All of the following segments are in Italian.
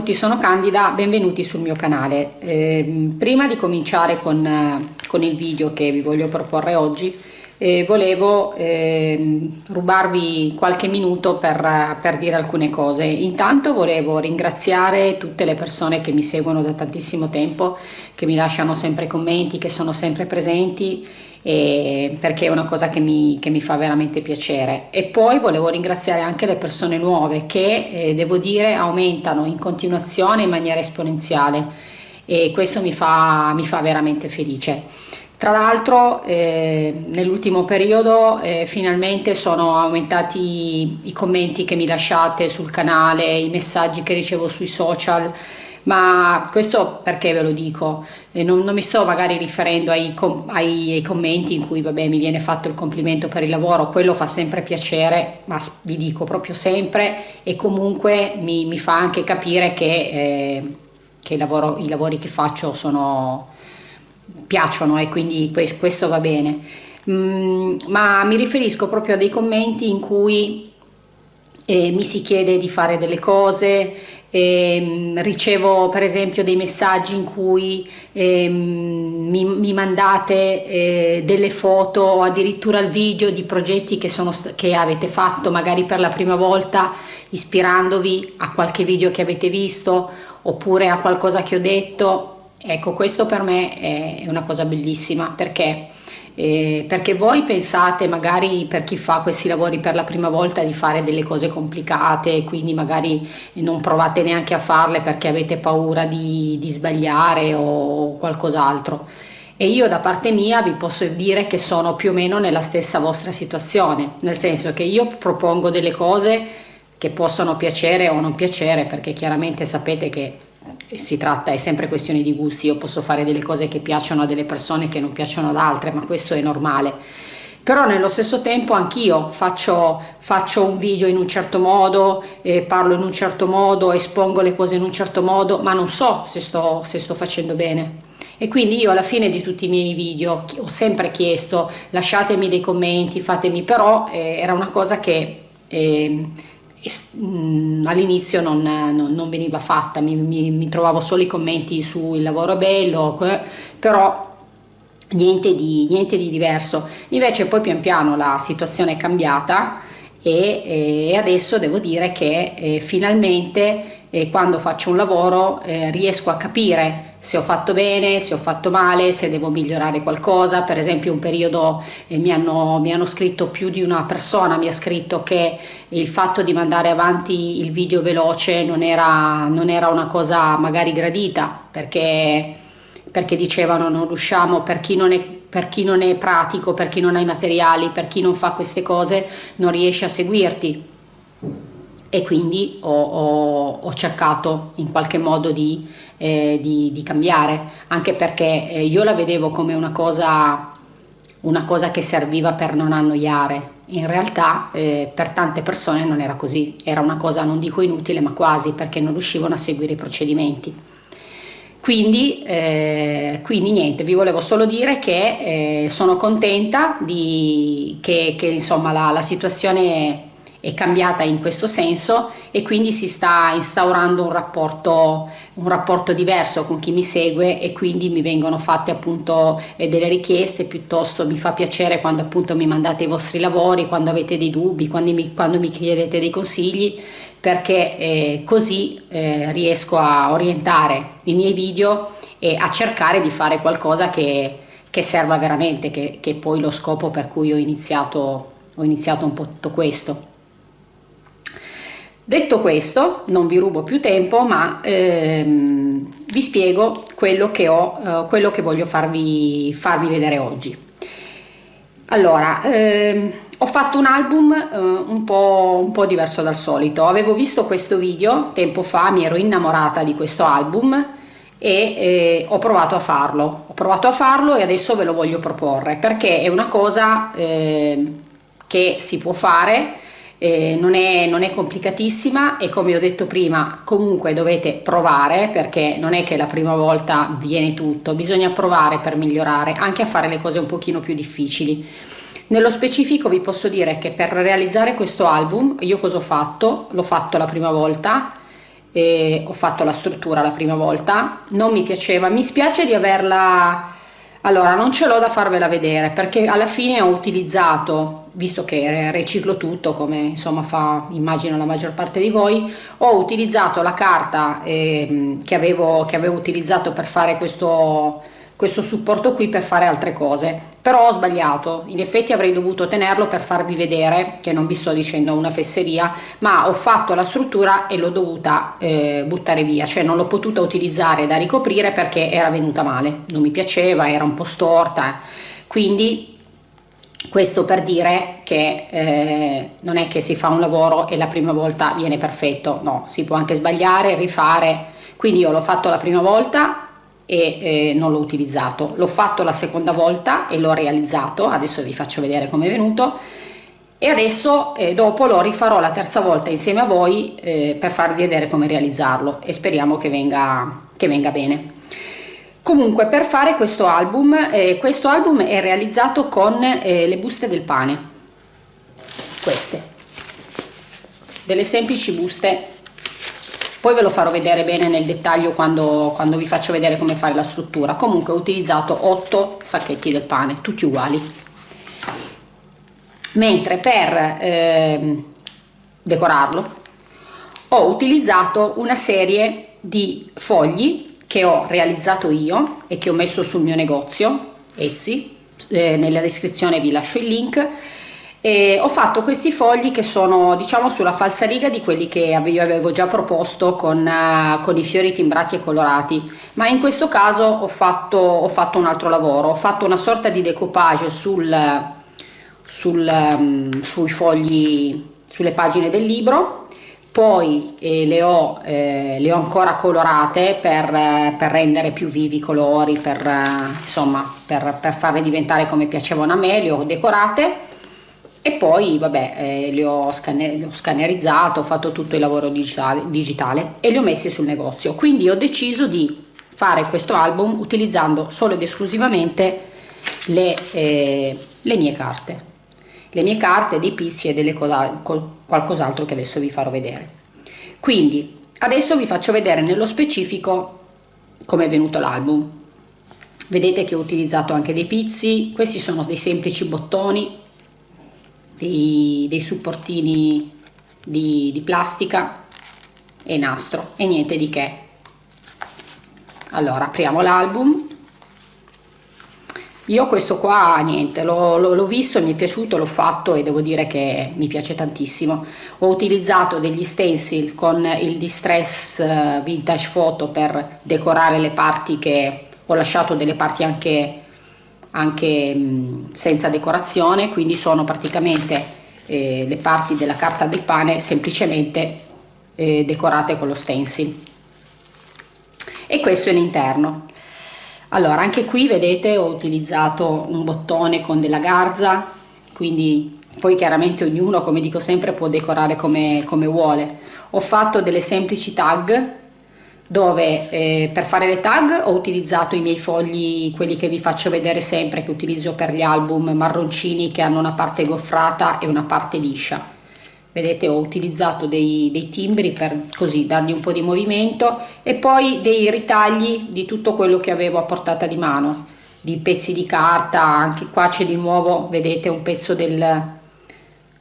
Tutti, sono Candida, benvenuti sul mio canale. Eh, prima di cominciare con, con, il video che vi voglio proporre oggi, eh, volevo eh, rubarvi qualche minuto per, per, dire alcune cose. Intanto volevo ringraziare tutte le persone che mi seguono da tantissimo tempo, che mi lasciano sempre commenti, che sono sempre presenti perché è una cosa che mi, che mi, fa veramente piacere. E poi volevo ringraziare anche le persone nuove che eh, devo dire aumentano in continuazione in maniera esponenziale. E questo mi fa, mi fa veramente felice. Tra l'altro eh, nell'ultimo periodo eh, finalmente sono aumentati i commenti che mi lasciate sul canale, i messaggi che ricevo sui social. Ma questo perché ve lo dico? Eh, non, non, mi sto magari riferendo ai, com ai, ai, commenti in cui vabbè, mi viene fatto il complimento per il lavoro, quello fa sempre piacere, ma vi dico proprio sempre e comunque mi, mi fa anche capire che, eh, che lavoro, i lavori che faccio sono, piacciono e quindi questo va bene. Mm, ma mi riferisco proprio a dei commenti in cui eh, mi si chiede di fare delle cose, eh, ricevo per esempio dei messaggi in cui eh, mi, mi, mandate eh, delle foto o addirittura il video di progetti che, sono, che avete fatto magari per la prima volta ispirandovi a qualche video che avete visto oppure a qualcosa che ho detto. Ecco questo per me è una cosa bellissima perché eh, perché voi pensate magari per chi fa questi lavori per la prima volta di fare delle cose complicate quindi magari non provate neanche a farle perché avete paura di, di sbagliare o qualcos'altro. E io da parte mia vi posso dire che sono più o meno nella stessa vostra situazione nel senso che io propongo delle cose che possono piacere o non piacere perché chiaramente sapete che si tratta, è sempre questione di gusti, io posso fare delle cose che piacciono a delle persone che non piacciono ad altre, ma questo è normale. Però nello stesso tempo anch'io faccio, faccio, un video in un certo modo, eh, parlo in un certo modo, espongo le cose in un certo modo, ma non so se sto, se sto facendo bene. E quindi io alla fine di tutti i miei video ho sempre chiesto lasciatemi dei commenti, fatemi, però eh, era una cosa che... Eh, all'inizio non, non, non, veniva fatta, mi, mi, mi, trovavo solo i commenti su il lavoro bello, però niente di, niente di diverso. Invece poi pian piano la situazione è cambiata e, e adesso devo dire che eh, finalmente e quando faccio un lavoro eh, riesco a capire se ho fatto bene, se ho fatto male, se devo migliorare qualcosa. Per esempio un periodo eh, mi, hanno, mi, hanno, scritto più di una persona, mi ha scritto che il fatto di mandare avanti il video veloce non era, non era una cosa magari gradita perché, perché dicevano non riusciamo, per chi non, è, per chi non è pratico, per chi non ha i materiali, per chi non fa queste cose non riesce a seguirti e quindi ho, ho, ho cercato in qualche modo di, eh, di, di cambiare, anche perché eh, io la vedevo come una cosa, una cosa che serviva per non annoiare, in realtà eh, per tante persone non era così, era una cosa non dico inutile ma quasi perché non riuscivano a seguire i procedimenti. Quindi, eh, quindi niente, vi volevo solo dire che eh, sono contenta di, che, che insomma, la, la situazione è cambiata in questo senso e quindi si sta instaurando un rapporto, un rapporto diverso con chi mi segue e quindi mi vengono fatte appunto eh, delle richieste piuttosto mi fa piacere quando appunto mi mandate i vostri lavori, quando avete dei dubbi, quando mi, quando mi chiedete dei consigli perché eh, così eh, riesco a orientare i miei video e a cercare di fare qualcosa che, che serva veramente, che, che poi lo scopo per cui ho iniziato, ho iniziato un po' tutto questo. Detto questo, non vi rubo più tempo, ma ehm, vi spiego quello che, ho, eh, quello che voglio farvi, farvi, vedere oggi. Allora, ehm, ho fatto un album eh, un, po', un po' diverso dal solito. Avevo visto questo video tempo fa, mi ero innamorata di questo album e eh, ho provato a farlo. Ho provato a farlo e adesso ve lo voglio proporre perché è una cosa eh, che si può fare eh, non, è, non, è, complicatissima e come ho detto prima comunque dovete provare perché non è che la prima volta viene tutto, bisogna provare per migliorare, anche a fare le cose un pochino più difficili. Nello specifico vi posso dire che per realizzare questo album io cosa ho fatto? L'ho fatto la prima volta e ho fatto la struttura la prima volta non mi piaceva mi spiace di averla allora non ce l'ho da farvela vedere perché alla fine ho utilizzato visto che riciclo tutto come insomma fa immagino la maggior parte di voi ho utilizzato la carta eh, che, avevo, che avevo utilizzato per fare questo questo supporto qui per fare altre cose. Però ho sbagliato. In effetti avrei dovuto tenerlo per farvi vedere che non vi sto dicendo una fesseria ma ho fatto la struttura e l'ho dovuta eh, buttare via. Cioè non l'ho potuta utilizzare da ricoprire perché era venuta male. Non mi piaceva era un po' storta. Quindi questo per dire che eh, non è che si fa un lavoro e la prima volta viene perfetto no si può anche sbagliare rifare. Quindi io l'ho fatto la prima volta e eh, non l'ho utilizzato. L'ho fatto la seconda volta e l'ho realizzato. Adesso vi faccio vedere come è venuto. E adesso eh, dopo lo rifarò la terza volta insieme a voi eh, per farvi vedere come realizzarlo. E speriamo che venga, che venga bene comunque per fare questo album eh, questo album è realizzato con eh, le buste del pane. Queste. Delle semplici buste. Poi ve lo farò vedere bene nel dettaglio quando, quando vi faccio vedere come fare la struttura. Comunque ho utilizzato 8 sacchetti del pane tutti uguali. Mentre per eh, decorarlo ho utilizzato una serie di fogli che ho realizzato io e che ho messo sul mio negozio Etsy eh, nella descrizione vi lascio il link e ho fatto questi fogli che sono diciamo sulla falsariga di quelli che avevo già proposto con, uh, con, i fiori timbrati e colorati. Ma in questo caso ho fatto, ho fatto un altro lavoro ho fatto una sorta di decoupage sul, sul, um, sui fogli sulle pagine del libro poi eh, le, ho, eh, le, ho, ancora colorate per, per, rendere più vivi i colori per, uh, insomma per, per farle diventare come piacevano a me le ho decorate. E poi vabbè eh, li, ho scanner li ho scannerizzato ho fatto tutto il lavoro digitale, digitale e li ho messi sul negozio. Quindi ho deciso di fare questo album utilizzando solo ed esclusivamente le, eh, le mie carte le mie carte dei pizzi e delle qualcos'altro che adesso vi farò vedere. Quindi adesso vi faccio vedere nello specifico come è venuto l'album. Vedete che ho utilizzato anche dei pizzi questi sono dei semplici bottoni dei, dei supportini di, di plastica e nastro e niente di che. Allora apriamo l'album io questo qua niente l'ho visto mi è piaciuto l'ho fatto e devo dire che mi piace tantissimo. Ho utilizzato degli stencil con il distress eh, vintage photo per decorare le parti che ho lasciato delle parti anche anche mh, senza decorazione quindi sono praticamente eh, le parti della carta del pane semplicemente eh, decorate con lo stencil. E questo è l'interno allora anche qui vedete ho utilizzato un bottone con della garza quindi poi chiaramente ognuno come dico sempre può decorare come, come vuole ho fatto delle semplici tag dove eh, per fare le tag ho utilizzato i miei fogli, quelli che vi faccio vedere sempre, che utilizzo per gli album marroncini che hanno una parte goffrata e una parte liscia. Vedete ho utilizzato dei, dei timbri per così dargli un po' di movimento e poi dei ritagli di tutto quello che avevo a portata di mano, di pezzi di carta, anche qua c'è di nuovo, vedete un pezzo del,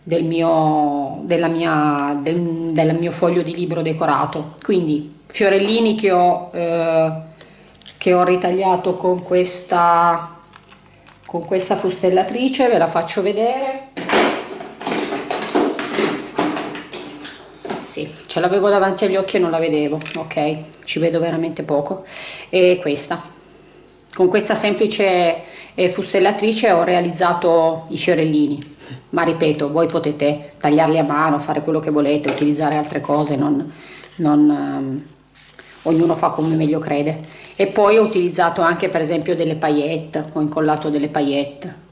del mio, della mia, del, del mio foglio di libro decorato. Quindi fiorellini che ho, eh, che ho ritagliato con questa, con questa fustellatrice, ve la faccio vedere. Sì, ce l'avevo davanti agli occhi e non la vedevo, ok, ci vedo veramente poco. E questa, con questa semplice eh, fustellatrice ho realizzato i fiorellini, ma ripeto, voi potete tagliarli a mano, fare quello che volete, utilizzare altre cose, non... non ehm, ognuno fa come meglio crede. E poi ho utilizzato anche per esempio delle paillette ho incollato delle paillette.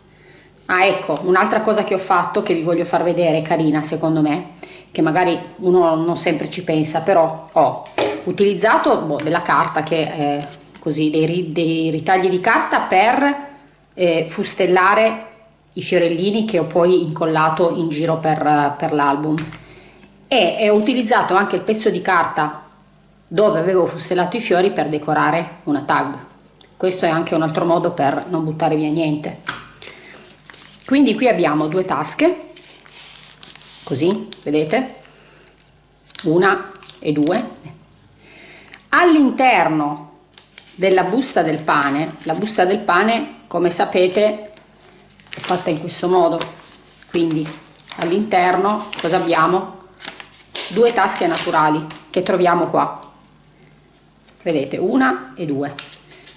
Ah ecco un'altra cosa che ho fatto che vi voglio far vedere carina secondo me che magari uno non sempre ci pensa però ho utilizzato boh, della carta che è così dei, dei ritagli di carta per eh, fustellare i fiorellini che ho poi incollato in giro per, per l'album. E ho utilizzato anche il pezzo di carta dove avevo fustellato i fiori per decorare una tag. Questo è anche un altro modo per non buttare via niente. Quindi qui abbiamo due tasche così vedete? Una e due. All'interno della busta del pane la busta del pane come sapete è fatta in questo modo. Quindi all'interno cosa abbiamo? Due tasche naturali che troviamo qua. Vedete una e due.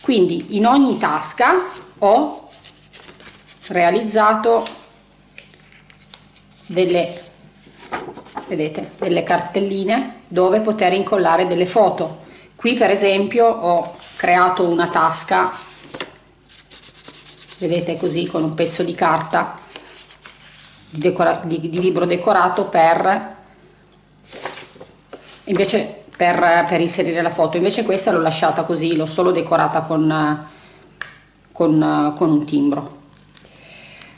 Quindi in ogni tasca ho realizzato delle vedete delle cartelline dove poter incollare delle foto. Qui per esempio ho creato una tasca vedete così con un pezzo di carta di, di, di libro decorato per invece per, per, inserire la foto. Invece questa l'ho lasciata così l'ho solo decorata con, con, con un timbro.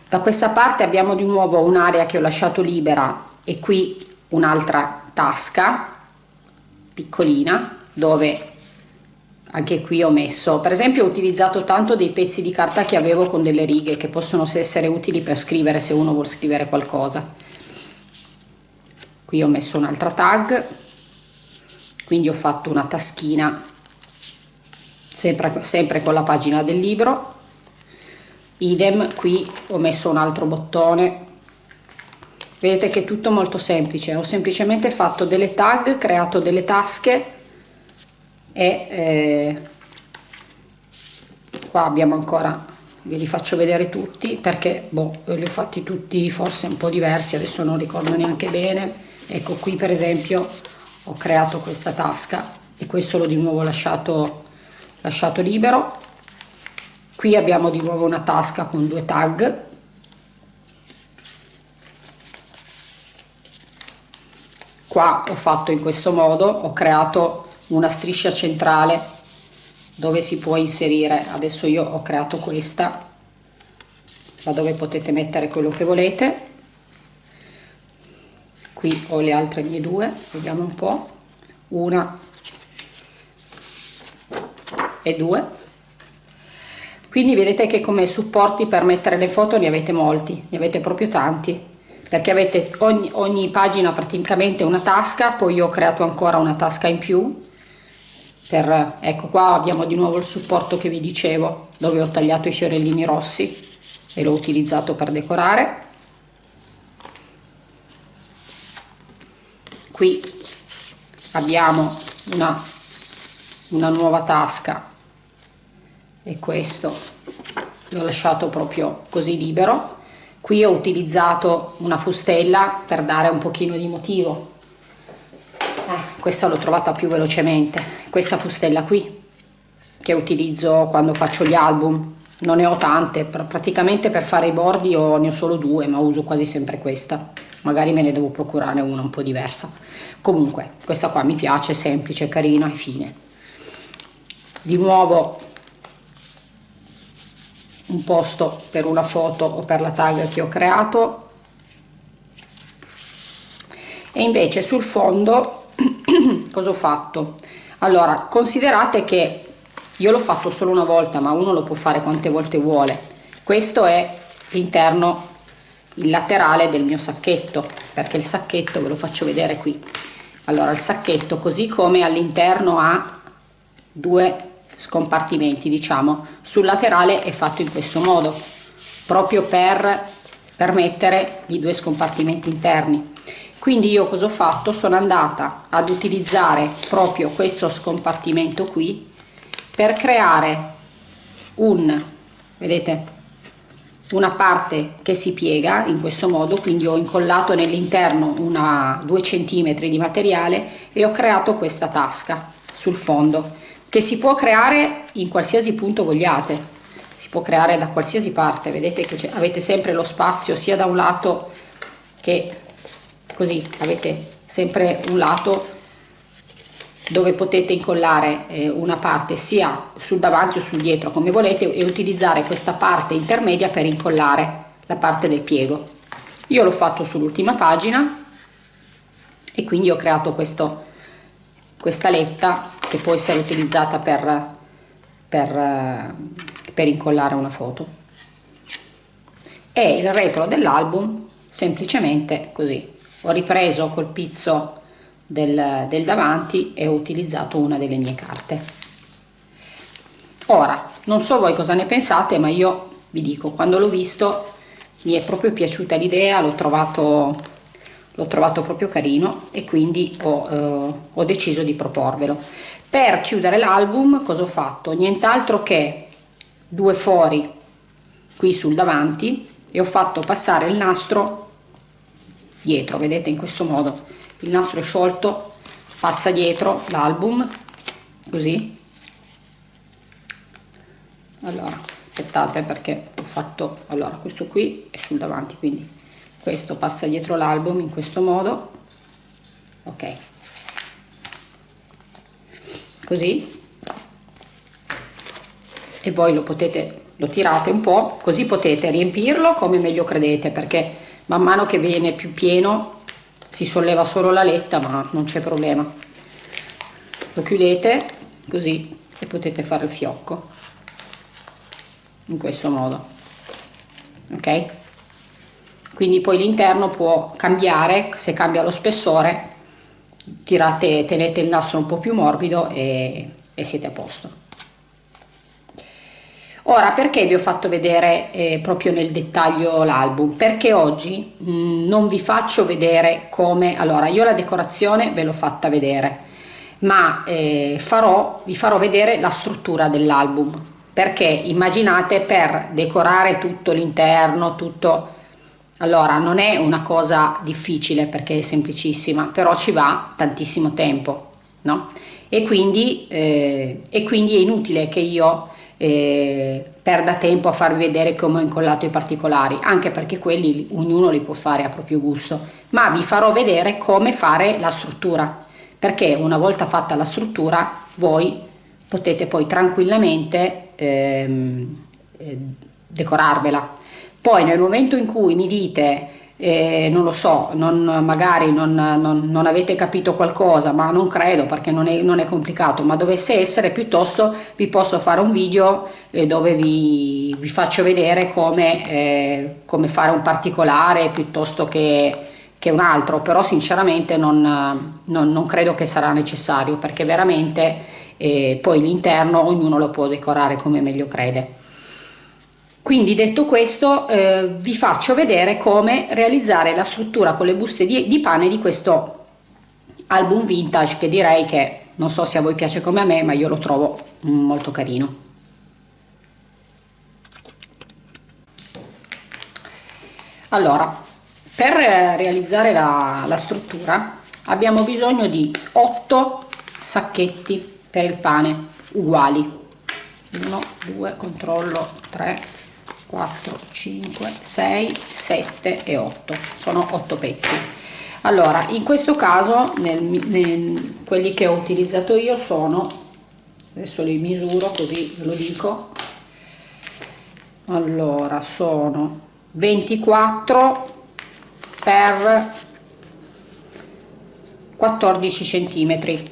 Da questa parte abbiamo di nuovo un'area che ho lasciato libera e qui un'altra tasca piccolina dove anche qui ho messo per esempio ho utilizzato tanto dei pezzi di carta che avevo con delle righe che possono essere utili per scrivere se uno vuole scrivere qualcosa. Qui ho messo un'altra tag quindi ho fatto una taschina sempre, sempre con la pagina del libro. Idem qui ho messo un altro bottone vedete che è tutto molto semplice. Ho semplicemente fatto delle tag creato delle tasche e eh, qua abbiamo ancora ve li faccio vedere tutti perché boh, li ho fatti tutti forse un po' diversi adesso non ricordo neanche bene. Ecco qui per esempio ho creato questa tasca e questo l'ho di nuovo lasciato lasciato libero. Qui abbiamo di nuovo una tasca con due tag qua ho fatto in questo modo ho creato una striscia centrale dove si può inserire adesso io ho creato questa da dove potete mettere quello che volete. Qui ho le altre mie due vediamo un po. Una e due. Quindi vedete che come supporti per mettere le foto ne avete molti ne avete proprio tanti perché avete ogni, ogni pagina praticamente una tasca poi io ho creato ancora una tasca in più per, ecco qua abbiamo di nuovo il supporto che vi dicevo dove ho tagliato i fiorellini rossi e l'ho utilizzato per decorare. Qui abbiamo una, una nuova tasca e questo l'ho lasciato proprio così libero qui ho utilizzato una fustella per dare un pochino di motivo. Eh, questa l'ho trovata più velocemente questa fustella qui che utilizzo quando faccio gli album. Non ne ho tante praticamente per fare i bordi ho, ne ho solo due ma uso quasi sempre questa. Magari me ne devo procurare una un po' diversa. Comunque questa qua mi piace semplice carina e fine. Di nuovo un posto per una foto o per la tag che ho creato. E invece sul fondo cosa ho fatto? Allora considerate che io l'ho fatto solo una volta ma uno lo può fare quante volte vuole. Questo è l'interno il laterale del mio sacchetto perché il sacchetto ve lo faccio vedere qui. Allora il sacchetto così come all'interno ha due scompartimenti diciamo sul laterale è fatto in questo modo proprio per permettere i due scompartimenti interni. Quindi io cosa ho fatto? Sono andata ad utilizzare proprio questo scompartimento qui per creare un vedete una parte che si piega in questo modo quindi ho incollato nell'interno una 2 cm di materiale e ho creato questa tasca sul fondo che si può creare in qualsiasi punto vogliate. Si può creare da qualsiasi parte vedete che avete sempre lo spazio sia da un lato che così avete sempre un lato dove potete incollare eh, una parte sia sul davanti o sul dietro come volete e utilizzare questa parte intermedia per incollare la parte del piego. Io l'ho fatto sull'ultima pagina e quindi ho creato questo questa letta che può essere utilizzata per, per, per incollare una foto. E il retro dell'album semplicemente così. Ho ripreso col pizzo del, del davanti e ho utilizzato una delle mie carte. Ora non so voi cosa ne pensate ma io vi dico quando l'ho visto mi è proprio piaciuta l'idea l'ho trovato l'ho trovato proprio carino e quindi ho, eh, ho deciso di proporvelo. Per chiudere l'album cosa ho fatto? Nient'altro che due fori qui sul davanti e ho fatto passare il nastro dietro. Vedete in questo modo il nastro è sciolto passa dietro l'album così. Allora aspettate perché ho fatto allora questo qui è sul davanti quindi questo passa dietro l'album in questo modo. Ok. Così. E voi lo potete lo tirate un po' così potete riempirlo come meglio credete perché man mano che viene più pieno si solleva solo la letta ma non c'è problema. Lo chiudete così e potete fare il fiocco. In questo modo. Ok quindi poi l'interno può cambiare se cambia lo spessore tirate tenete il nastro un po più morbido e, e siete a posto. Ora perché vi ho fatto vedere eh, proprio nel dettaglio l'album? Perché oggi mh, mm, non vi faccio vedere come allora io la decorazione ve l'ho fatta vedere ma eh, farò vi farò vedere la struttura dell'album. Perché immaginate per decorare tutto l'interno tutto allora non è una cosa difficile perché è semplicissima però ci va tantissimo tempo no e quindi, eh, e quindi è inutile che io eh, perda tempo a farvi vedere come ho incollato i particolari anche perché quelli ognuno li può fare a proprio gusto ma vi farò vedere come fare la struttura perché una volta fatta la struttura voi potete poi tranquillamente ehm, eh, decorarvela. Poi nel momento in cui mi dite eh, non lo so, non, magari non, non, non, avete capito qualcosa, ma non credo perché non è, è, complicato, ma dovesse essere, piuttosto vi posso fare un video eh, dove vi, vi, faccio vedere come, eh, come, fare un particolare piuttosto che, che un altro, però sinceramente non, credo che sarà necessario perché veramente e poi l'interno ognuno lo può decorare come meglio crede. Quindi detto questo eh, vi faccio vedere come realizzare la struttura con le buste di, di pane di questo album vintage che direi che non so se a voi piace come a me ma io lo trovo molto carino. Allora, per realizzare la, la struttura abbiamo bisogno di 8 sacchetti per il pane uguali 1 2 controllo 3 4 5 6 7 e 8 sono 8 pezzi. Allora in questo caso nel, nel, quelli che ho utilizzato io sono adesso li misuro così ve lo dico. Allora sono 24 per 14 centimetri.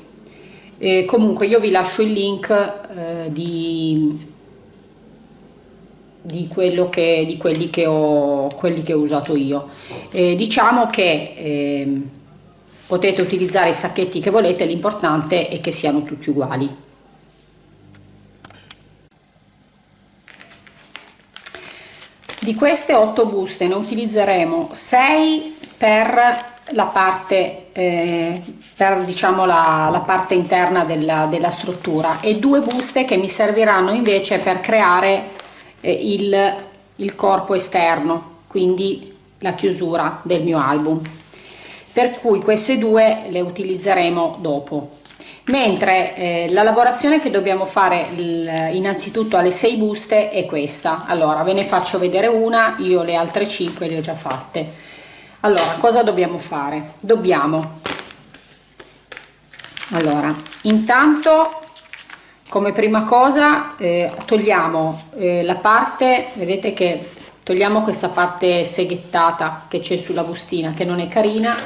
E comunque io vi lascio il link eh, di, di, quello che, di quelli, che ho, quelli che ho usato io. Eh, diciamo che eh, potete utilizzare i sacchetti che volete, l'importante è che siano tutti uguali. Di queste 8 buste ne utilizzeremo 6 per la parte, eh, per diciamo la, la, parte interna della, della, struttura e due buste che mi serviranno invece per creare eh, il, il corpo esterno, quindi la chiusura del mio album. Per cui queste due le utilizzeremo dopo. Mentre eh, la lavorazione che dobbiamo fare il, innanzitutto alle 6 buste è questa. Allora ve ne faccio vedere una io le altre 5 le ho già fatte. Allora cosa dobbiamo fare? Dobbiamo. Allora intanto come prima cosa eh, togliamo eh, la parte vedete che togliamo questa parte seghettata che c'è sulla bustina che non è carina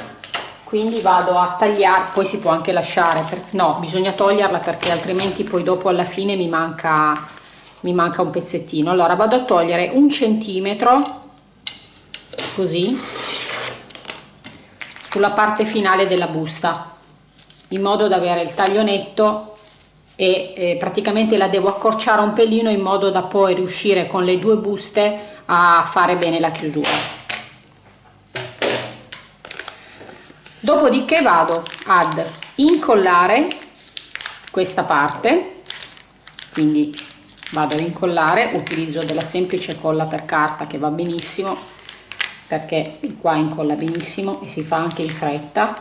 quindi vado a tagliare poi si può anche lasciare per, no bisogna toglierla perché altrimenti poi dopo alla fine mi manca mi manca un pezzettino. Allora vado a togliere un centimetro così sulla parte finale della busta in modo da avere il taglio netto e eh, praticamente la devo accorciare un pelino in modo da poi riuscire con le due buste a fare bene la chiusura. Dopodiché vado ad incollare questa parte quindi vado ad incollare utilizzo della semplice colla per carta che va benissimo perché qua incolla benissimo e si fa anche in fretta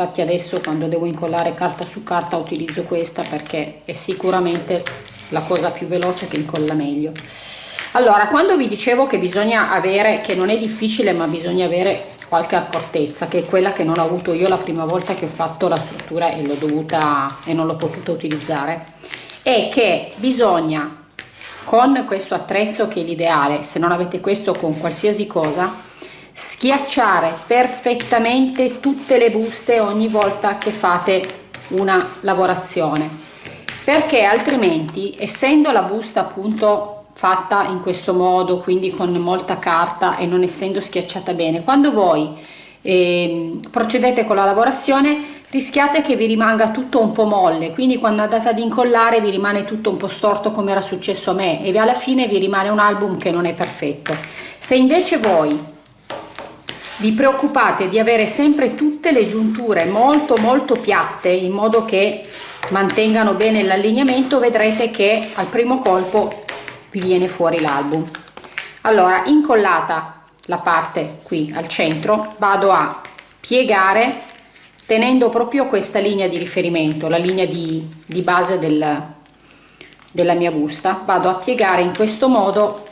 infatti adesso quando devo incollare carta su carta utilizzo questa perché è sicuramente la cosa più veloce che incolla meglio. Allora quando vi dicevo che bisogna avere che non è difficile ma bisogna avere qualche accortezza che è quella che non ho avuto io la prima volta che ho fatto la struttura e l'ho dovuta e non l'ho potuta utilizzare è che bisogna con questo attrezzo che è l'ideale se non avete questo con qualsiasi cosa schiacciare perfettamente tutte le buste ogni volta che fate una lavorazione. Perché altrimenti essendo la busta appunto fatta in questo modo quindi con molta carta e non essendo schiacciata bene quando voi eh, procedete con la lavorazione rischiate che vi rimanga tutto un po' molle. Quindi quando andate ad incollare vi rimane tutto un po' storto come era successo a me e alla fine vi rimane un album che non è perfetto. Se invece voi vi preoccupate di avere sempre tutte le giunture molto molto piatte in modo che mantengano bene l'allineamento vedrete che al primo colpo vi viene fuori l'album. Allora incollata la parte qui al centro vado a piegare tenendo proprio questa linea di riferimento la linea di, di base del, della mia busta. Vado a piegare in questo modo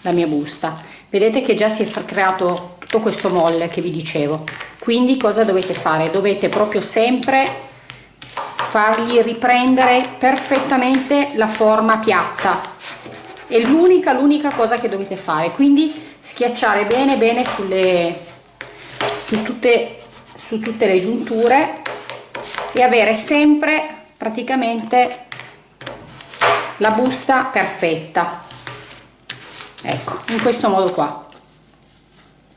la mia busta vedete che già si è creato tutto questo molle che vi dicevo. Quindi cosa dovete fare? Dovete proprio sempre fargli riprendere perfettamente la forma piatta. È l'unica l'unica cosa che dovete fare. Quindi schiacciare bene bene sulle su tutte su tutte le giunture e avere sempre praticamente la busta perfetta ecco in questo modo qua.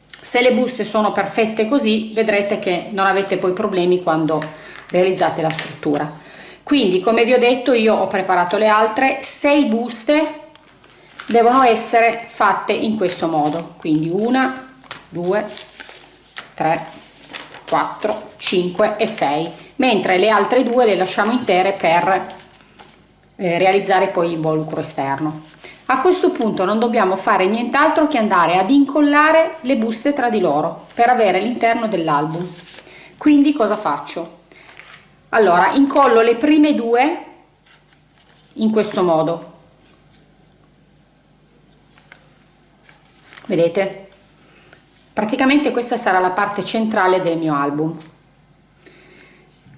Se le buste sono perfette così vedrete che non avete poi problemi quando realizzate la struttura. Quindi come vi ho detto io ho preparato le altre. Sei buste devono essere fatte in questo modo. Quindi una due tre 4 5 e 6 mentre le altre due le lasciamo intere per eh, realizzare poi l'involucro esterno a questo punto non dobbiamo fare nient'altro che andare ad incollare le buste tra di loro per avere l'interno dell'album. Quindi cosa faccio? Allora incollo le prime due in questo modo. Vedete? Praticamente questa sarà la parte centrale del mio album.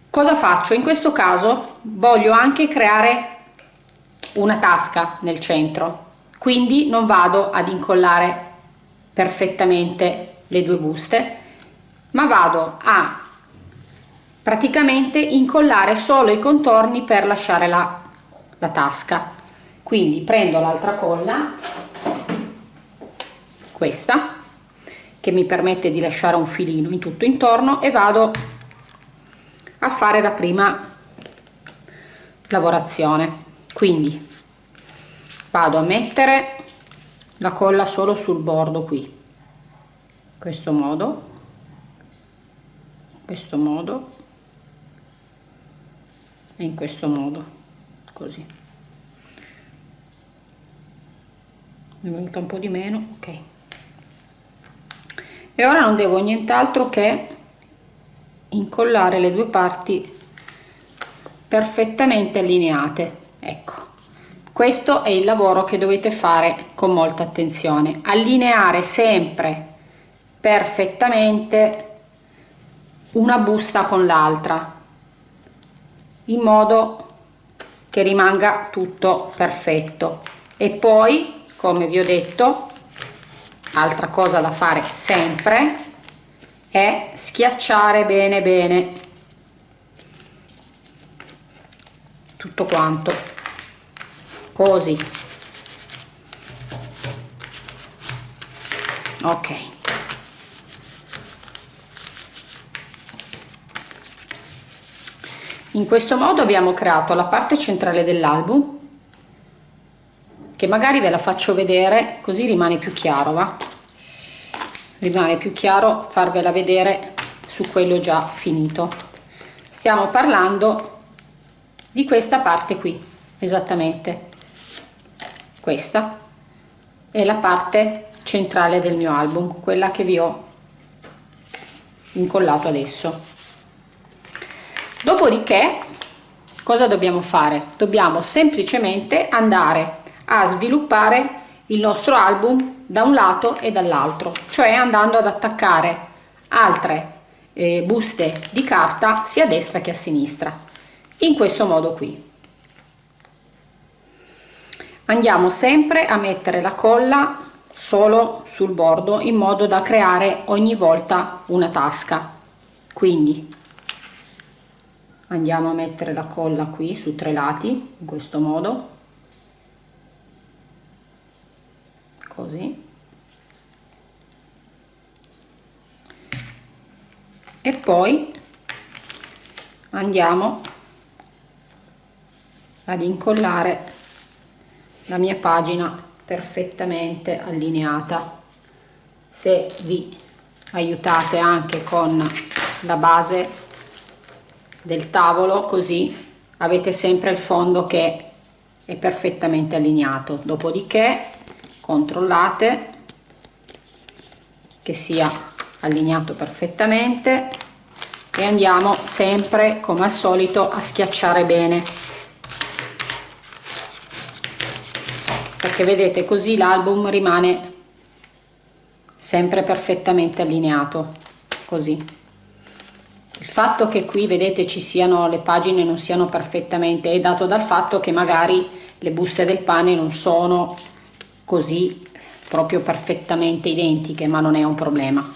Cosa faccio? In questo caso voglio anche creare una tasca nel centro. Quindi non vado ad incollare perfettamente le due buste ma vado a praticamente incollare solo i contorni per lasciare la, la tasca. Quindi prendo l'altra colla questa che mi permette di lasciare un filino in tutto intorno e vado a fare la prima lavorazione. Quindi vado a mettere la colla solo sul bordo qui. In questo modo in questo modo e in questo modo così. È venuta un po' di meno ok. E ora non devo nient'altro che incollare le due parti perfettamente allineate ecco questo è il lavoro che dovete fare con molta attenzione. Allineare sempre perfettamente una busta con l'altra in modo che rimanga tutto perfetto. E poi come vi ho detto altra cosa da fare sempre è schiacciare bene bene tutto quanto così ok. In questo modo abbiamo creato la parte centrale dell'album che magari ve la faccio vedere così rimane più chiaro va? Rimane più chiaro farvela vedere su quello già finito. Stiamo parlando di questa parte qui esattamente questa. È la parte centrale del mio album quella che vi ho incollato adesso. Dopodiché cosa dobbiamo fare? Dobbiamo semplicemente andare a sviluppare il nostro album da un lato e dall'altro cioè andando ad attaccare altre eh, buste di carta sia a destra che a sinistra in questo modo qui andiamo sempre a mettere la colla solo sul bordo in modo da creare ogni volta una tasca. Quindi andiamo a mettere la colla qui su tre lati in questo modo. Così. E poi andiamo ad incollare la mia pagina perfettamente allineata. Se vi aiutate anche con la base del tavolo così avete sempre il fondo che è perfettamente allineato. Dopodiché controllate che sia allineato perfettamente e andiamo sempre come al solito a schiacciare bene perché vedete così l'album rimane sempre perfettamente allineato così. Il fatto che qui vedete ci siano le pagine non siano perfettamente è dato dal fatto che magari le buste del pane non sono così proprio perfettamente identiche ma non è un problema.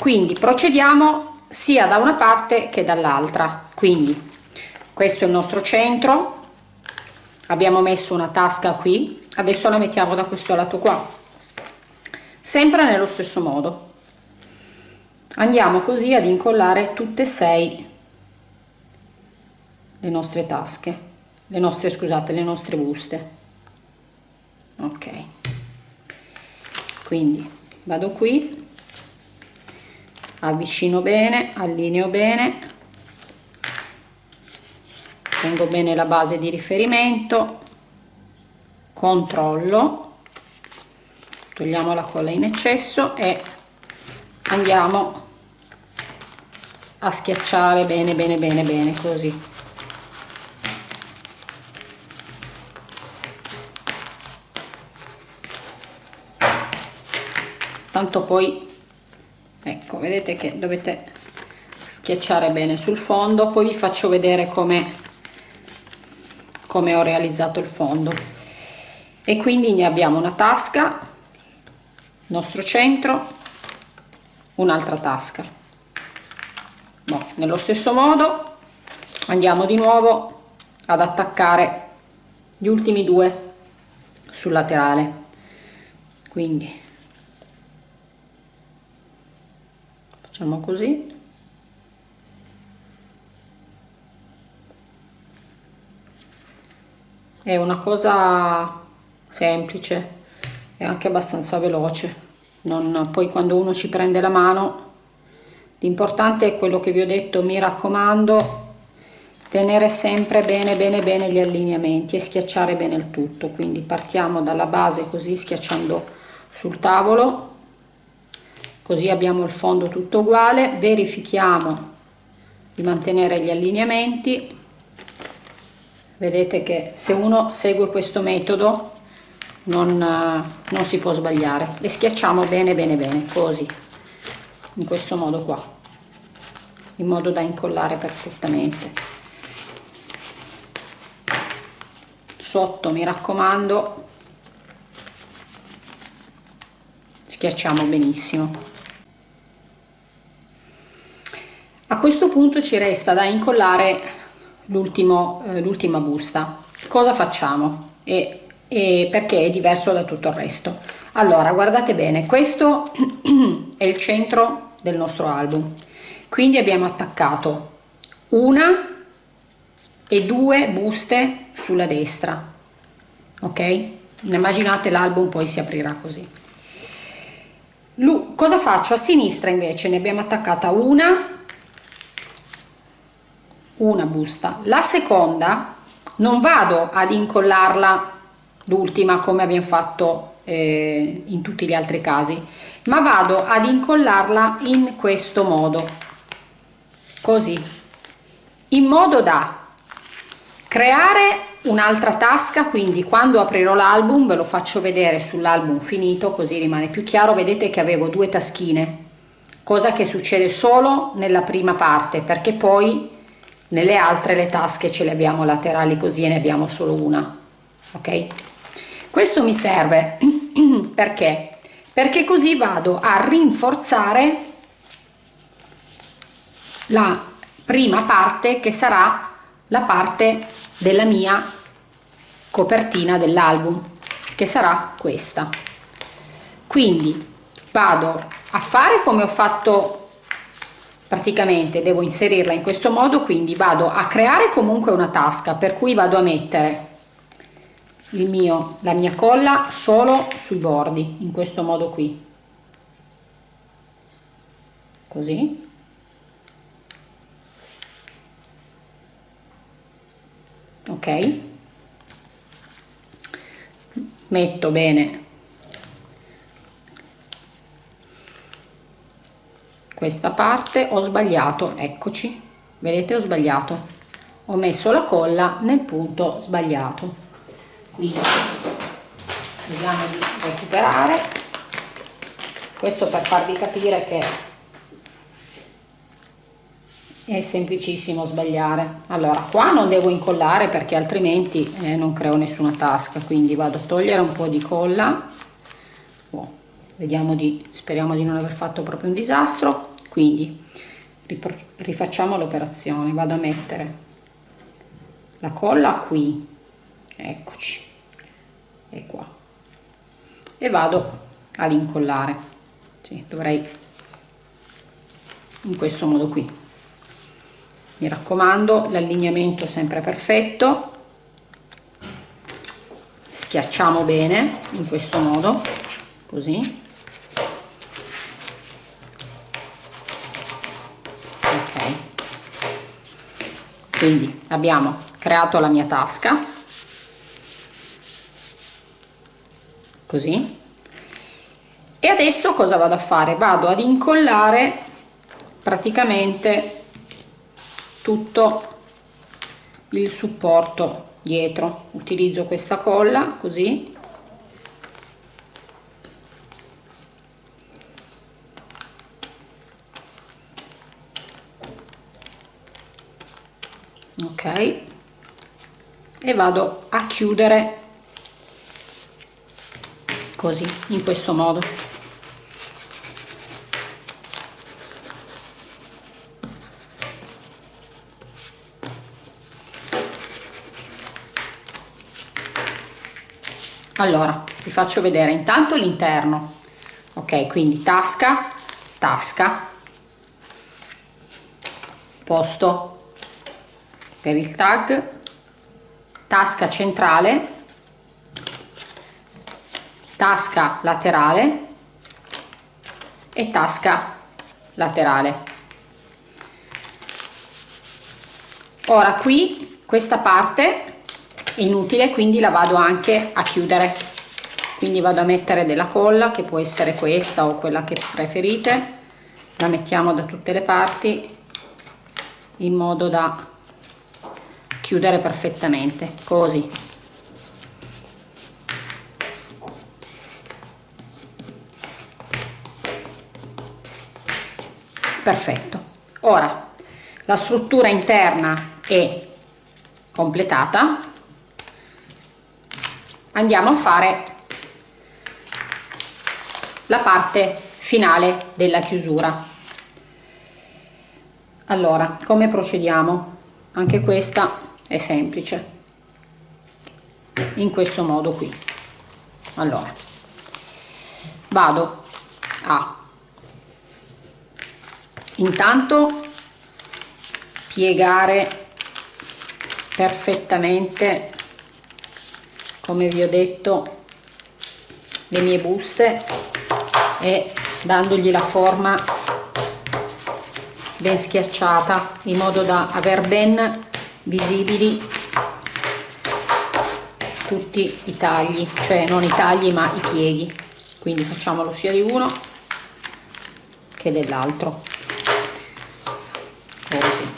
Quindi procediamo sia da una parte che dall'altra. Quindi questo è il nostro centro abbiamo messo una tasca qui. Adesso la mettiamo da questo lato qua. Sempre nello stesso modo. Andiamo così ad incollare tutte e sei le nostre tasche. Le nostre scusate le nostre buste. Ok. Quindi vado qui. Avvicino bene allineo bene tengo bene la base di riferimento controllo togliamo la colla in eccesso e andiamo a schiacciare bene bene bene bene così. Tanto poi ecco vedete che dovete schiacciare bene sul fondo poi vi faccio vedere come come ho realizzato il fondo. E quindi ne abbiamo una tasca nostro centro un'altra tasca. No, nello stesso modo andiamo di nuovo ad attaccare gli ultimi due sul laterale. Quindi facciamo così è una cosa semplice e anche abbastanza veloce. Non, poi quando uno ci prende la mano l'importante è quello che vi ho detto mi raccomando tenere sempre bene bene bene gli allineamenti e schiacciare bene il tutto. Quindi partiamo dalla base così schiacciando sul tavolo così abbiamo il fondo tutto uguale verifichiamo di mantenere gli allineamenti vedete che se uno segue questo metodo non, non si può sbagliare. Le schiacciamo bene bene bene così in questo modo qua in modo da incollare perfettamente. Sotto mi raccomando schiacciamo benissimo. A questo punto ci resta da incollare eh, l'ultima busta. Cosa facciamo? E, e perché è diverso da tutto il resto. Allora guardate bene questo è il centro del nostro album. Quindi abbiamo attaccato una e due buste sulla destra ok? Immaginate l'album poi si aprirà così. Lu cosa faccio? A sinistra invece ne abbiamo attaccata una una busta. La seconda non vado ad incollarla l'ultima come abbiamo fatto eh, in tutti gli altri casi ma vado ad incollarla in questo modo. Così. In modo da creare un'altra tasca quindi quando aprirò l'album ve lo faccio vedere sull'album finito così rimane più chiaro. Vedete che avevo due taschine cosa che succede solo nella prima parte perché poi nelle altre le tasche ce le abbiamo laterali così e ne abbiamo solo una ok? Questo mi serve perché? Perché così vado a rinforzare la prima parte che sarà la parte della mia copertina dell'album che sarà questa. Quindi vado a fare come ho fatto praticamente devo inserirla in questo modo quindi vado a creare comunque una tasca per cui vado a mettere il mio la mia colla solo sui bordi in questo modo qui. Così. Ok. Metto bene questa parte ho sbagliato eccoci. Vedete ho sbagliato. Ho messo la colla nel punto sbagliato. Quindi vediamo di recuperare. Questo per farvi capire che è semplicissimo sbagliare. Allora qua non devo incollare perché altrimenti eh, non creo nessuna tasca quindi vado a togliere un po di colla. Oh, vediamo di speriamo di non aver fatto proprio un disastro. Quindi rifacciamo l'operazione. Vado a mettere la colla qui. Eccoci. E qua. E vado ad incollare. Sì, dovrei in questo modo qui. Mi raccomando l'allineamento sempre perfetto. Schiacciamo bene in questo modo così quindi abbiamo creato la mia tasca. Così. E adesso cosa vado a fare? Vado ad incollare praticamente tutto il supporto dietro. Utilizzo questa colla così ok. E vado a chiudere. Così in questo modo. Allora vi faccio vedere intanto l'interno. Ok quindi tasca tasca. Posto per il tag tasca centrale tasca laterale e tasca laterale. Ora qui questa parte è inutile quindi la vado anche a chiudere. Quindi vado a mettere della colla che può essere questa o quella che preferite. La mettiamo da tutte le parti in modo da chiudere perfettamente così. Perfetto. Ora la struttura interna è completata. Andiamo a fare la parte finale della chiusura. Allora come procediamo? Anche questa è semplice. In questo modo qui. Allora vado a intanto piegare perfettamente come vi ho detto le mie buste e dandogli la forma ben schiacciata in modo da aver ben visibili tutti i tagli cioè non i tagli ma i pieghi. Quindi facciamolo sia di uno che dell'altro. Così.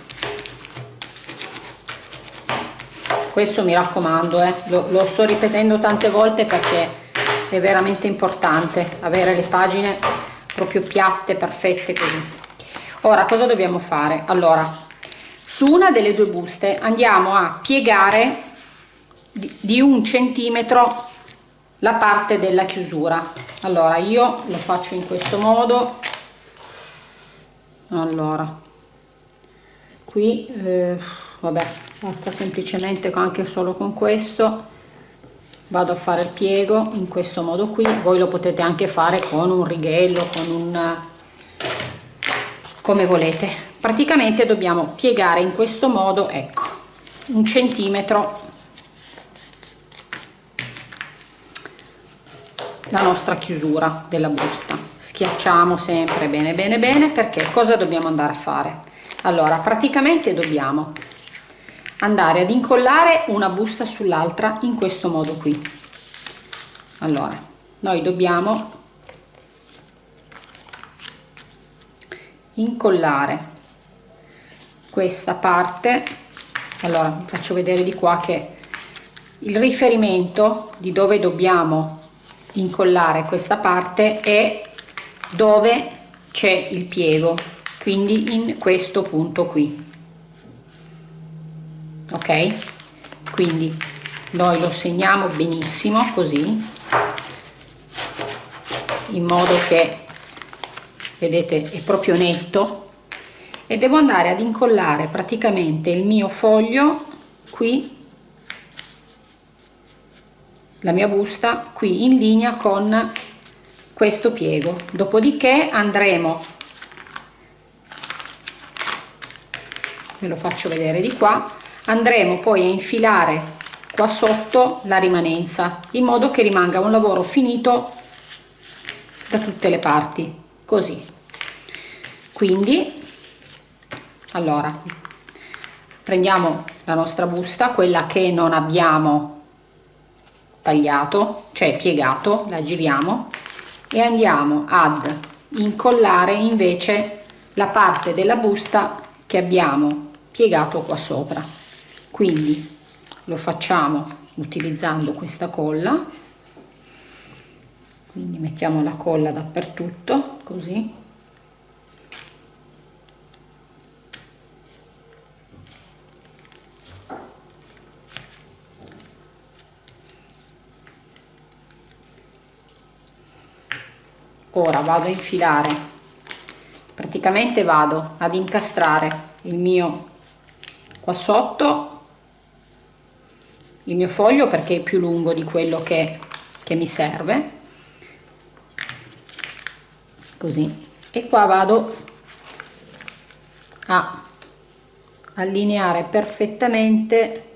Questo mi raccomando eh, lo, lo sto ripetendo tante volte perché è veramente importante avere le pagine proprio piatte perfette così. Ora cosa dobbiamo fare? Allora su una delle due buste andiamo a piegare di, un centimetro la parte della chiusura. Allora io lo faccio in questo modo. Allora qui eh, vabbè basta semplicemente anche solo con questo. Vado a fare il piego in questo modo qui. Voi lo potete anche fare con un righello con un come volete praticamente dobbiamo piegare in questo modo ecco un centimetro la nostra chiusura della busta. Schiacciamo sempre bene bene bene perché cosa dobbiamo andare a fare? Allora praticamente dobbiamo andare ad incollare una busta sull'altra in questo modo qui. Allora noi dobbiamo incollare questa parte. Allora faccio vedere di qua che il riferimento di dove dobbiamo incollare questa parte è dove c'è il piego quindi in questo punto qui. Ok? Quindi noi lo segniamo benissimo così in modo che vedete è proprio netto e devo andare ad incollare praticamente il mio foglio qui la mia busta qui in linea con questo piego. Dopodiché andremo ve lo faccio vedere di qua andremo poi a infilare qua sotto la rimanenza in modo che rimanga un lavoro finito da tutte le parti così. Quindi allora prendiamo la nostra busta quella che non abbiamo tagliato cioè piegato la giriamo e andiamo ad incollare invece la parte della busta che abbiamo piegato qua sopra. Quindi lo facciamo utilizzando questa colla. Quindi mettiamo la colla dappertutto così ora vado a infilare. Praticamente vado ad incastrare il mio qua sotto il mio foglio perché è più lungo di quello che, che mi serve. Così. E qua vado a allineare perfettamente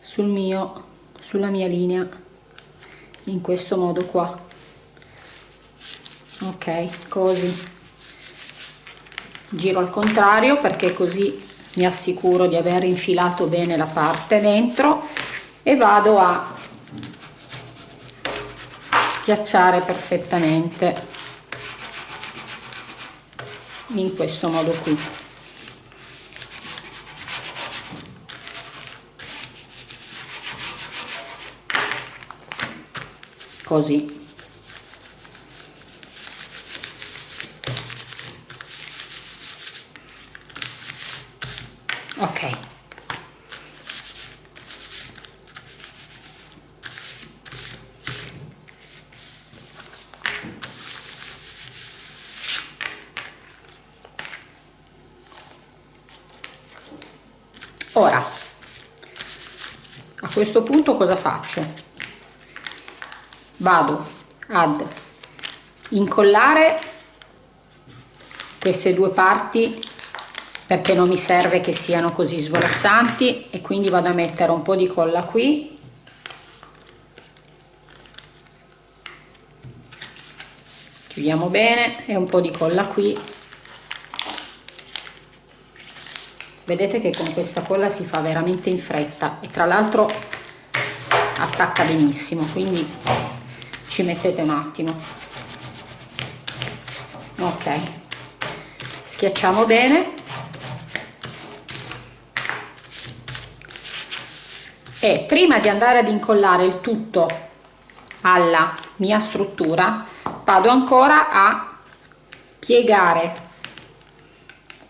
sul mio sulla mia linea in questo modo qua ok così. Giro al contrario perché così mi assicuro di aver infilato bene la parte dentro e vado a schiacciare perfettamente in questo modo qui. Così questo punto cosa faccio vado. Ad incollare queste due parti perché non mi serve che siano così svolazzanti e quindi vado a mettere un po' di colla qui. Chiudiamo bene e un po' di colla qui. Vedete che con questa colla si fa veramente in fretta e tra l'altro attacca benissimo quindi ci mettete un attimo. Ok. Schiacciamo bene. E prima di andare ad incollare il tutto alla mia struttura vado ancora a piegare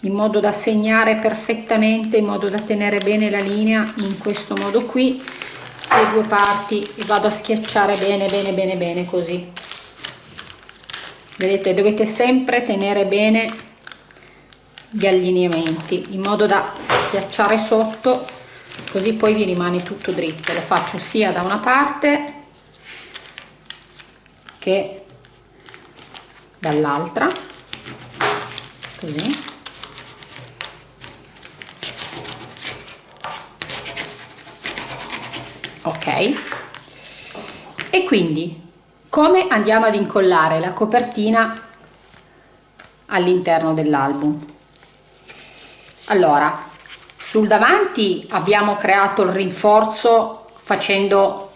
in modo da segnare perfettamente in modo da tenere bene la linea in questo modo qui le due parti. E vado a schiacciare bene bene bene bene così. Vedete dovete sempre tenere bene gli allineamenti in modo da schiacciare sotto così poi vi rimane tutto dritto. Lo faccio sia da una parte che dall'altra. Così ok? E quindi come andiamo ad incollare la copertina all'interno dell'album? Allora sul davanti abbiamo creato il rinforzo facendo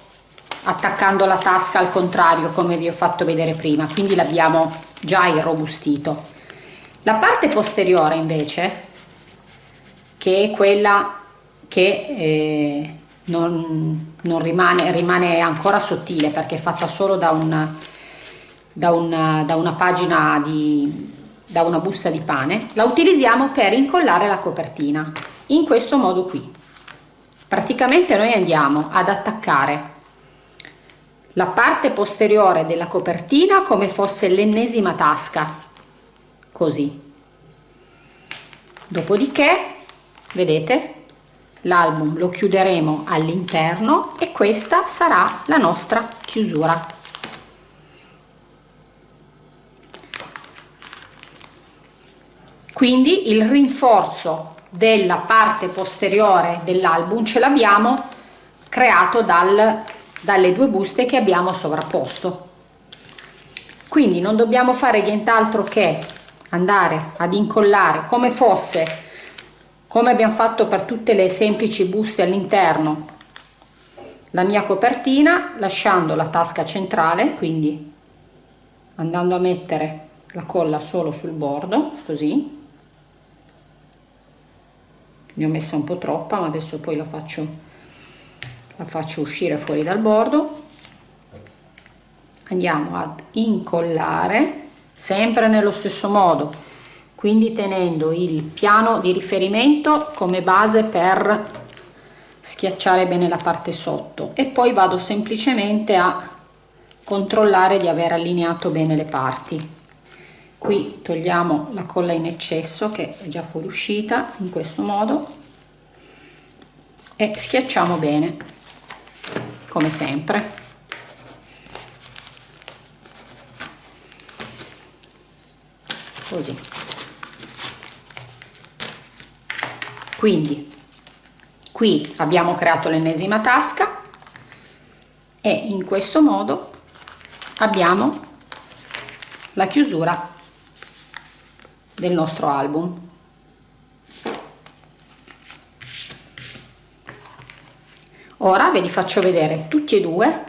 attaccando la tasca al contrario come vi ho fatto vedere prima quindi l'abbiamo già irrobustito. La parte posteriore invece che è quella che eh, non, non rimane, rimane, ancora sottile perché è fatta solo da una, da una, da una pagina di da una busta di pane. La utilizziamo per incollare la copertina in questo modo qui. Praticamente noi andiamo ad attaccare la parte posteriore della copertina come fosse l'ennesima tasca così. Dopodiché vedete l'album lo chiuderemo all'interno e questa sarà la nostra chiusura. Quindi il rinforzo della parte posteriore dell'album ce l'abbiamo creato dal, dalle due buste che abbiamo sovrapposto. Quindi non dobbiamo fare nient'altro che andare ad incollare come fosse come abbiamo fatto per tutte le semplici buste all'interno. La mia copertina lasciando la tasca centrale quindi andando a mettere la colla solo sul bordo così. Ne ho messa un po' troppa ma adesso poi la faccio la faccio uscire fuori dal bordo. Andiamo ad incollare sempre nello stesso modo quindi tenendo il piano di riferimento come base per schiacciare bene la parte sotto. E poi vado semplicemente a controllare di aver allineato bene le parti. Qui togliamo la colla in eccesso che è già fuoriuscita in questo modo e schiacciamo bene come sempre. Così quindi qui abbiamo creato l'ennesima tasca e in questo modo abbiamo la chiusura del nostro album. Ora ve li faccio vedere tutti e due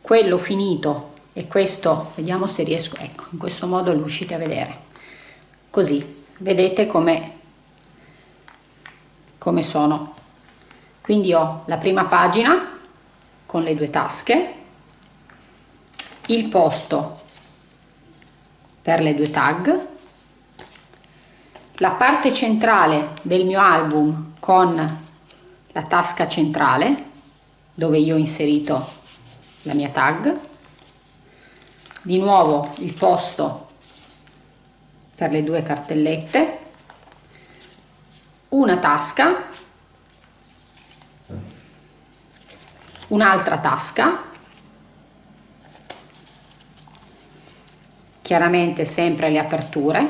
quello finito e questo vediamo se riesco ecco in questo modo lo riuscite a vedere. Così vedete come come sono. Quindi ho la prima pagina con le due tasche il posto per le due tag la parte centrale del mio album con la tasca centrale dove io ho inserito la mia tag di nuovo il posto per le due cartellette una tasca un'altra tasca chiaramente sempre le aperture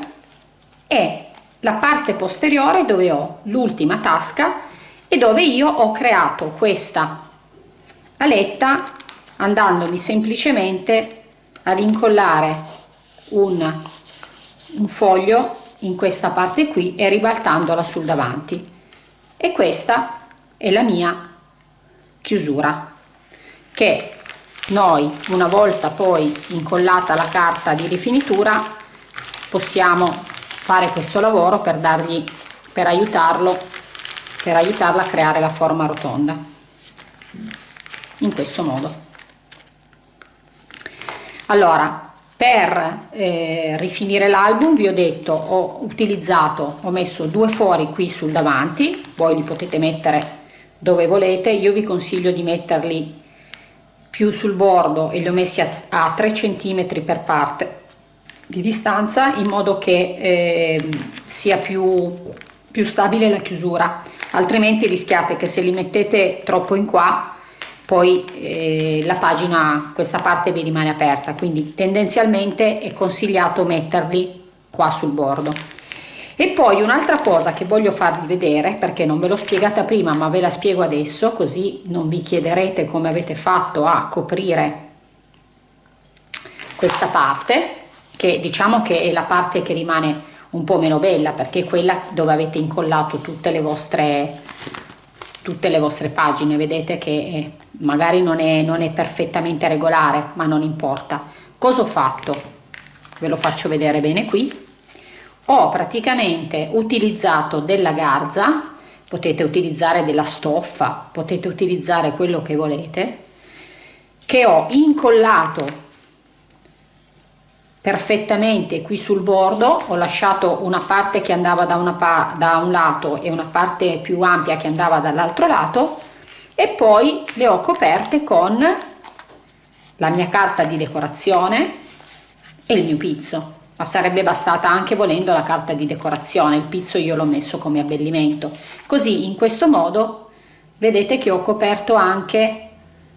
e la parte posteriore dove ho l'ultima tasca e dove io ho creato questa aletta andandomi semplicemente ad incollare un, un foglio in questa parte qui e ribaltandola sul davanti. E questa è la mia chiusura che noi una volta poi incollata la carta di rifinitura possiamo fare questo lavoro per dargli per aiutarlo per aiutarla a creare la forma rotonda in questo modo. Allora per eh, rifinire l'album vi ho detto ho utilizzato ho messo due fori qui sul davanti voi li potete mettere dove volete io vi consiglio di metterli più sul bordo e li ho messi a, a 3 cm per parte di distanza in modo che eh, sia più, più stabile la chiusura. Altrimenti rischiate che se li mettete troppo in qua poi eh, la pagina questa parte vi rimane aperta. Quindi tendenzialmente è consigliato metterli qua sul bordo. E poi un'altra cosa che voglio farvi vedere perché non ve l'ho spiegata prima ma ve la spiego adesso così non vi chiederete come avete fatto a coprire questa parte che diciamo che è la parte che rimane un po' meno bella perché è quella dove avete incollato tutte le vostre tutte le vostre pagine. Vedete che magari non è, non è perfettamente regolare ma non importa. Cosa ho fatto? Ve lo faccio vedere bene qui. Ho praticamente utilizzato della garza potete utilizzare della stoffa potete utilizzare quello che volete che ho incollato perfettamente qui sul bordo. Ho lasciato una parte che andava da, una da un lato e una parte più ampia che andava dall'altro lato. E poi le ho coperte con la mia carta di decorazione e il mio pizzo. Ma sarebbe bastata anche volendo la carta di decorazione. Il pizzo io l'ho messo come abbellimento. Così in questo modo vedete che ho coperto anche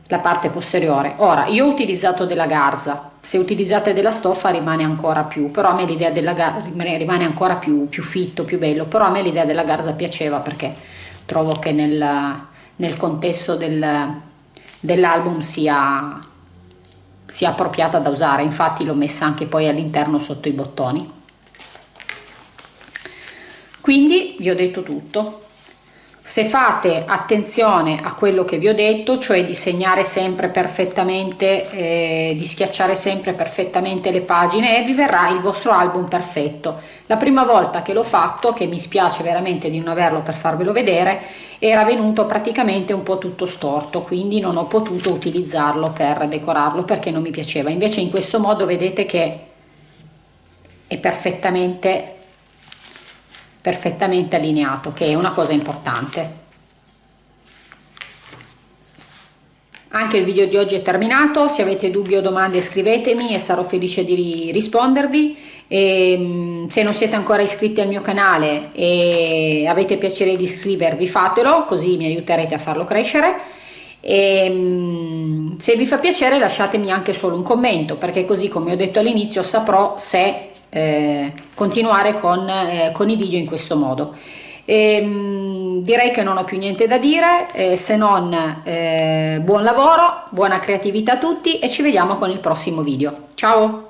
la parte posteriore. Ora io ho utilizzato della garza. Se utilizzate della stoffa rimane ancora più. Però a me l'idea della garza rimane ancora più, più fitto più bello. Però a me l'idea della garza piaceva perché trovo che nel, nel contesto del, dell'album sia sia appropriata da usare. Infatti l'ho messa anche poi all'interno sotto i bottoni. Quindi vi ho detto tutto se fate attenzione a quello che vi ho detto cioè di segnare sempre perfettamente eh, di schiacciare sempre perfettamente le pagine vi verrà il vostro album perfetto. La prima volta che l'ho fatto che mi spiace veramente di non averlo per farvelo vedere era venuto praticamente un po' tutto storto quindi non ho potuto utilizzarlo per decorarlo perché non mi piaceva. Invece in questo modo vedete che è perfettamente perfettamente allineato che è una cosa importante. Anche il video di oggi è terminato. Se avete dubbi o domande scrivetemi e sarò felice di rispondervi. E, ehm, se non siete ancora iscritti al mio canale e avete piacere di iscrivervi fatelo così mi aiuterete a farlo crescere. E ehm, se vi fa piacere lasciatemi anche solo un commento perché così come ho detto all'inizio saprò se eh, continuare con, eh, con, i video in questo modo. E, ehm, direi che non ho più niente da dire eh, se non eh, buon lavoro buona creatività a tutti e ci vediamo con il prossimo video. Ciao